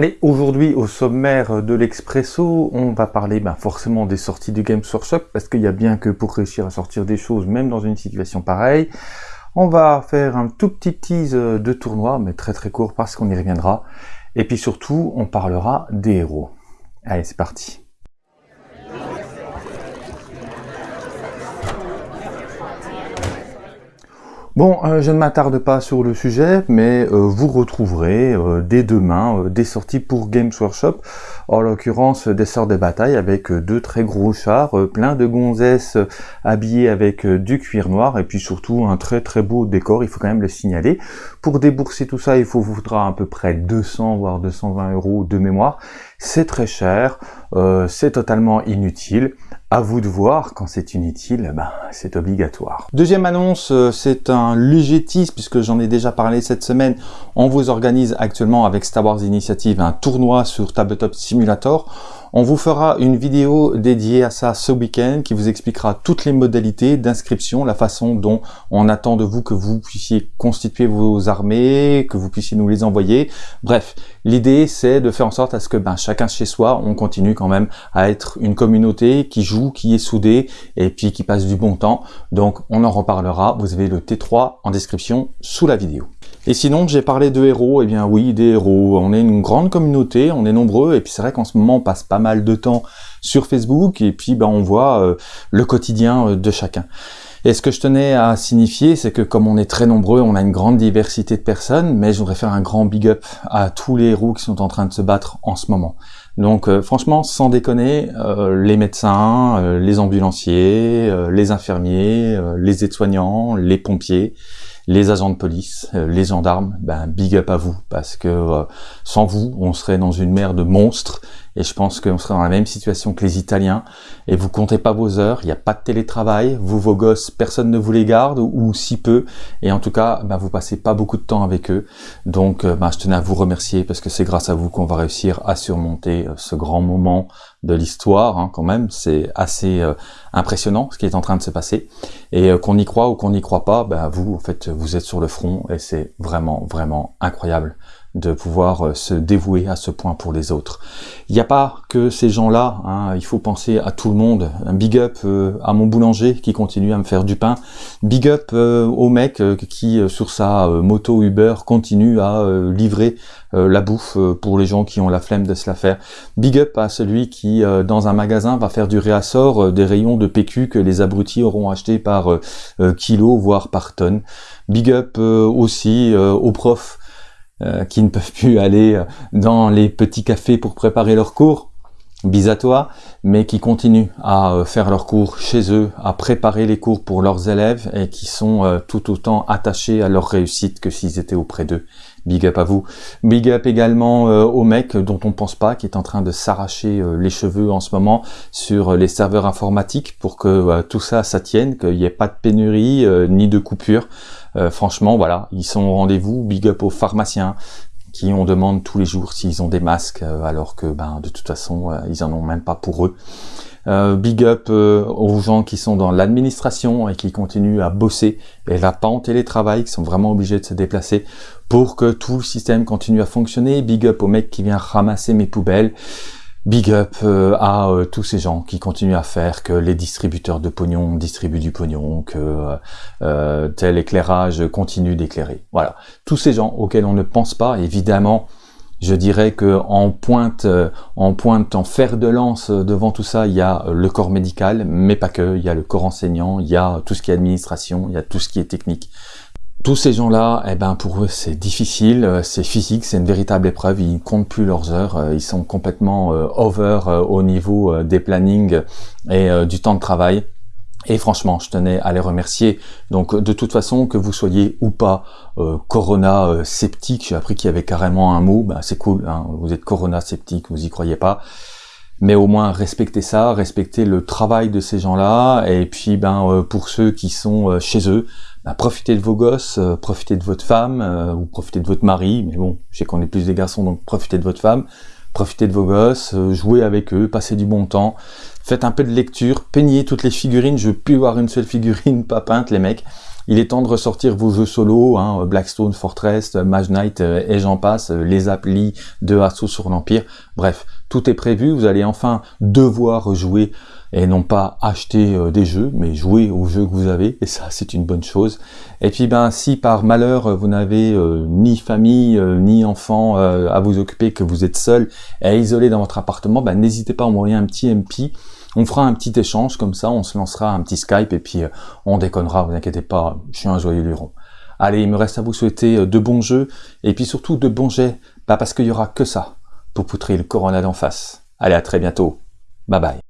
Allez, aujourd'hui au sommaire de l'Expresso, on va parler ben, forcément des sorties du Games Workshop, parce qu'il y a bien que pour réussir à sortir des choses, même dans une situation pareille. On va faire un tout petit tease de tournoi, mais très très court parce qu'on y reviendra. Et puis surtout, on parlera des héros. Allez, c'est parti. Bon, euh, je ne m'attarde pas sur le sujet, mais euh, vous retrouverez euh, dès demain des sorties pour Games Workshop, en l'occurrence des sorts de bataille avec deux très gros chars, plein de gonzesses habillées avec du cuir noir, et puis surtout un très très beau décor, il faut quand même le signaler. Pour débourser tout ça, il faut vous faudra à peu près 200 voire 220 euros de mémoire. C'est très cher, c'est totalement inutile. À vous de voir, quand c'est inutile, ben, c'est obligatoire. Deuxième annonce, euh, c'est un légétisme, puisque j'en ai déjà parlé cette semaine. On vous organise actuellement avec Star Wars Initiative un tournoi sur Tabletop Simulator. On vous fera une vidéo dédiée à ça ce week-end qui vous expliquera toutes les modalités d'inscription, la façon dont on attend de vous que vous puissiez constituer vos armées, que vous puissiez nous les envoyer. Bref, l'idée c'est de faire en sorte à ce que ben, chacun chez soi, on continue quand même à être une communauté qui joue, qui est soudée et puis qui passe du bon temps. Donc on en reparlera, vous avez le T3 en description sous la vidéo. Et sinon, j'ai parlé de héros, et eh bien oui, des héros. On est une grande communauté, on est nombreux, et puis c'est vrai qu'en ce moment, on passe pas mal de temps sur Facebook, et puis ben, on voit euh, le quotidien euh, de chacun. Et ce que je tenais à signifier, c'est que comme on est très nombreux, on a une grande diversité de personnes, mais je voudrais faire un grand big up à tous les héros qui sont en train de se battre en ce moment. Donc euh, franchement, sans déconner, les médecins, les ambulanciers, les infirmiers, les aides-soignants, les pompiers, les agents de police, euh, les gendarmes, ben big up à vous, parce que euh, sans vous, on serait dans une mer de monstres, et je pense qu'on serait dans la même situation que les Italiens, et vous comptez pas vos heures, il n'y a pas de télétravail, vous, vos gosses, personne ne vous les garde, ou, si peu, et en tout cas, ben, vous passez pas beaucoup de temps avec eux, donc euh, ben, je tenais à vous remercier, parce que c'est grâce à vous qu'on va réussir à surmonter ce grand moment de l'histoire, hein, quand même, c'est assez impressionnant ce qui est en train de se passer, et qu'on y croit ou qu'on n'y croit pas, ben, vous, en fait, vous êtes sur le front et c'est vraiment, vraiment incroyable de pouvoir euh, se dévouer à ce point pour les autres. Il n'y a pas que ces gens-là, hein, il faut penser à tout le monde. Big up euh, à mon boulanger qui continue à me faire du pain. Big up euh, au mec qui, sur sa moto Uber, continue à livrer la bouffe pour les gens qui ont la flemme de se la faire. Big up à celui qui, dans un magasin, va faire du réassort des rayons de PQ que les abrutis auront acheté par kilo, voire par tonne. Big up aussi aux profs qui ne peuvent plus aller euh, dans les petits cafés pour préparer leurs cours, bis à toi, mais qui continuent à euh, faire leurs cours chez eux, à préparer les cours pour leurs élèves et qui sont tout autant attachés à leur réussite que s'ils étaient auprès d'eux. Big up à vous. Big up également au mec dont on pense pas, qui est en train de s'arracher les cheveux en ce moment sur les serveurs informatiques pour que tout ça, ça tienne, qu'il n'y ait pas de pénurie ni de coupure. Euh, franchement, voilà, ils sont au rendez-vous. Big up aux pharmaciens qui on demande tous les jours s'ils ont des masques, euh, alors que ben, de toute façon, euh, ils en ont même pas pour eux. big up aux gens qui sont dans l'administration et qui continuent à bosser et là pas en télétravail, qui sont vraiment obligés de se déplacer pour que tout le système continue à fonctionner. Big up au mec qui vient ramasser mes poubelles. Big up euh, à euh, tous ces gens qui continuent à faire que les distributeurs de pognon distribuent du pognon, que euh, tel éclairage continue d'éclairer. Voilà, tous ces gens auxquels on ne pense pas, évidemment, je dirais que en pointe, en pointe, en fer de lance devant tout ça, il y a le corps médical, mais pas que. Il y a le corps enseignant, il y a tout ce qui est administration, il y a tout ce qui est technique tous ces gens-là, eh ben pour eux c'est difficile, euh, c'est physique, c'est une véritable épreuve, ils ne comptent plus leurs heures, euh, ils sont complètement euh, over au niveau des plannings et du temps de travail. Et franchement, je tenais à les remercier. Donc de toute façon, que vous soyez ou pas corona sceptique, j'ai appris qu'il y avait carrément un mot, ben, c'est cool, hein, vous êtes corona sceptique, vous y croyez pas mais au moins respectez ça, respectez le travail de ces gens-là, et puis ben pour ceux qui sont chez eux, bah, profitez de vos gosses, euh, profitez de votre femme, euh, ou profitez de votre mari, mais bon, je sais qu'on est plus des garçons, donc profitez de votre femme, profitez de vos gosses, euh, jouez avec eux, passez du bon temps, faites un peu de lecture, peignez toutes les figurines, je veux plus voir une seule figurine pas peinte, les mecs, Il est temps de ressortir vos jeux solo, hein, Blackstone, Fortress, Mage Knight et j'en passe, les applis de Assaut sur l'Empire. Bref, tout est prévu, vous allez enfin devoir jouer et non pas acheter euh, des jeux, mais jouer aux jeux que vous avez, et ça c'est une bonne chose. Et puis ben si par malheur vous n'avez euh, ni famille, euh, ni enfant à vous occuper, que vous êtes seul et isolé dans votre appartement, ben n'hésitez pas à envoyer un petit MP, on fera un petit échange comme ça, on se lancera un petit Skype et puis on déconnera, vous inquiétez pas, je suis un joyeux luron. Allez, il me reste à vous souhaiter de bons jeux, et puis surtout de bons jets, pas parce qu'il y aura que ça pour poutrer le corona d'en face. Allez, à très bientôt. Bye bye.